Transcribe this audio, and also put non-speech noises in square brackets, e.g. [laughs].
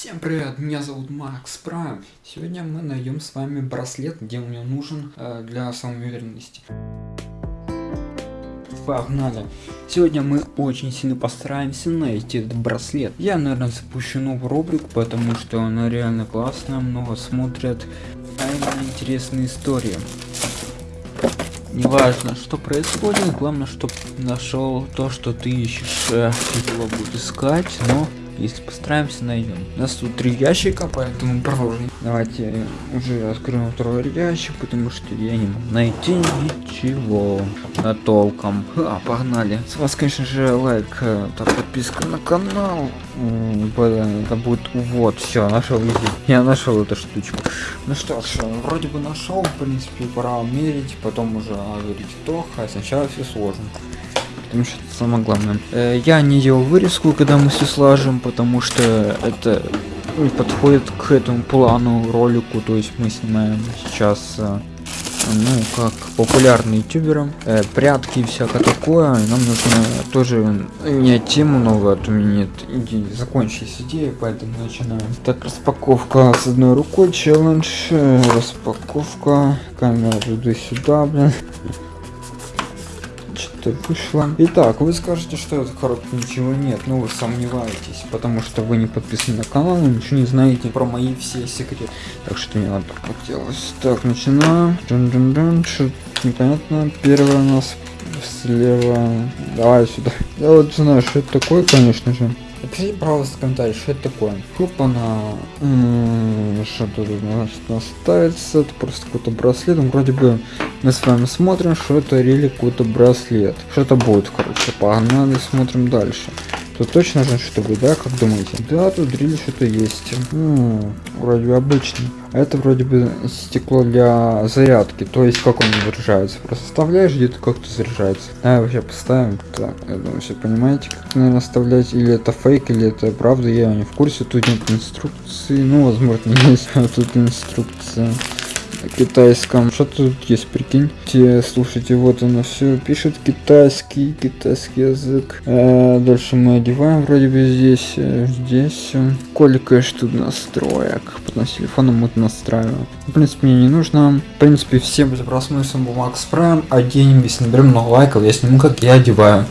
Всем привет, меня зовут Макс Прайм. Сегодня мы найдем с вами браслет, где он мне нужен э, для самоуверенности. Погнали. Сегодня мы очень сильно постараемся найти этот браслет. Я, наверное, запущу новый рубрик, потому что она реально классная, много смотрят, а именно интересные истории. Неважно, что происходит, главное, чтобы нашел то, что ты ищешь. Его буду искать, но если постараемся, найдем. У нас тут три ящика, поэтому продолжим. Давайте уже откроем второй ящик, потому что я не могу найти ничего на толком. А, погнали. С вас, конечно же, лайк, э, так, подписка на канал. Это будет вот, все, нашел. Я нашел эту штучку. Ну что ж, вроде бы нашел, в принципе, пора мерить, потом уже говорить то, а сначала все сложно потому что это самое главное. Э, я не делал вырезку, когда мы все слажем, потому что это подходит к этому плану ролику, то есть мы снимаем сейчас э, ну, как популярный ютубером, э, прятки и всякое такое, нам нужно тоже менять тему новую, а то у меня нет идеи, закончились идеи, поэтому начинаем. Так, распаковка с одной рукой, челлендж, распаковка, камера туда-сюда, блин что вышло. Итак, вы скажете, что это коробке ничего нет, но вы сомневаетесь, потому что вы не подписаны на канал и ничего не знаете про мои все секреты. Так что не надо хотелось. Так, начинаем. Дун -дун -дун. Что непонятно. Первое у нас слева. Давай сюда. Я вот знаю, что это такое, конечно же. Напишите, пожалуйста, в комментарии, что это такое. Хопа на... Что тут значит ставится? Это просто какой-то браслет. Ну, вроде бы мы с вами смотрим, что это рели какой-то браслет. Что-то будет, короче. Погнали, смотрим дальше. Тут точно же что будет, да, как думаете? Да, тут дрель что-то есть. Ну, вроде бы обычный. А это вроде бы стекло для зарядки. То есть как он заряжается. Просто вставляешь где-то как-то заряжается. Давай вообще поставим. Так, я думаю, все понимаете, как наверное оставлять. Или это фейк, или это правда, я не в курсе. Тут нет инструкции. Ну, возможно, [laughs] есть. А тут инструкция китайском. Что тут есть, прикинь? Те, слушайте, вот оно все пишет китайский, китайский язык. А, дальше мы одеваем вроде бы здесь, э, здесь. Колика тут настроек. Потом с телефоном мы настраиваем. В принципе, мне не нужно. В принципе, всем за просмотр, с Макс Прайм. Оденем, если наберем много лайков, я сниму, как я одеваю.